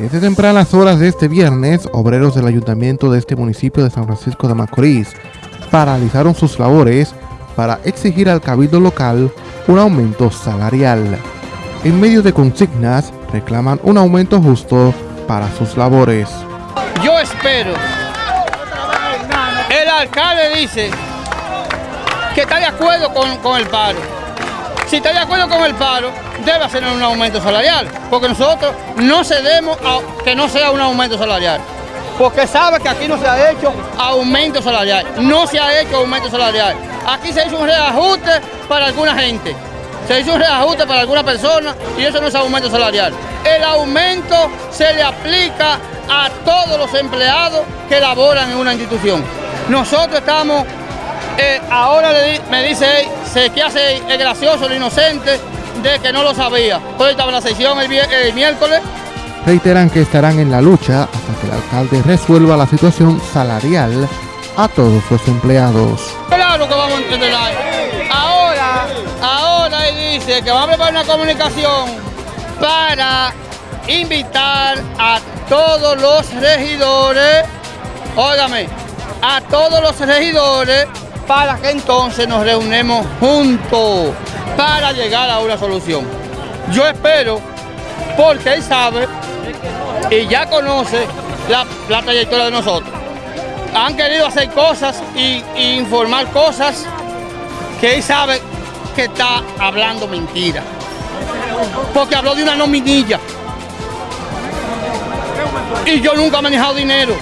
Desde tempranas horas de este viernes, obreros del ayuntamiento de este municipio de San Francisco de Macorís paralizaron sus labores para exigir al cabildo local un aumento salarial. En medio de consignas, reclaman un aumento justo para sus labores. Yo espero, el alcalde dice que está de acuerdo con, con el paro. Si está de acuerdo con el paro, debe hacer un aumento salarial, porque nosotros no cedemos a que no sea un aumento salarial, porque sabe que aquí no se ha hecho aumento salarial, no se ha hecho aumento salarial. Aquí se hizo un reajuste para alguna gente, se hizo un reajuste para alguna persona y eso no es aumento salarial. El aumento se le aplica a todos los empleados que laboran en una institución. Nosotros estamos, eh, ahora me dice, se que hace el gracioso, el inocente, de que no lo sabía. Pues estaba en la sesión el, miércoles. Reiteran que estarán en la lucha hasta que el alcalde resuelva la situación salarial a todos los empleados. Claro que vamos a entender Ahora, ahora él dice que va a preparar una comunicación para invitar a todos los regidores, óigame, a todos los regidores para que entonces nos reunemos juntos para llegar a una solución. Yo espero, porque él sabe y ya conoce la, trayectoria de nosotros. Han querido hacer cosas y, informar cosas que él sabe que está hablando mentira. Porque habló de una nominilla. Y yo nunca he manejado dinero.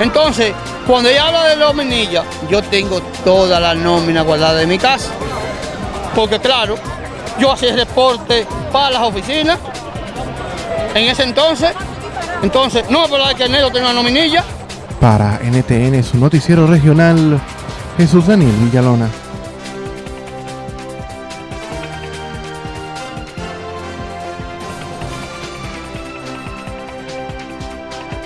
Entonces, cuando ella habla de nominilla, yo tengo toda la nómina guardada de mi casa porque claro, yo hacía reporte para las oficinas en ese entonces, entonces no me de que enero tenía una nominilla. Para NTN, su noticiero regional, Jesús Daniel Villalona.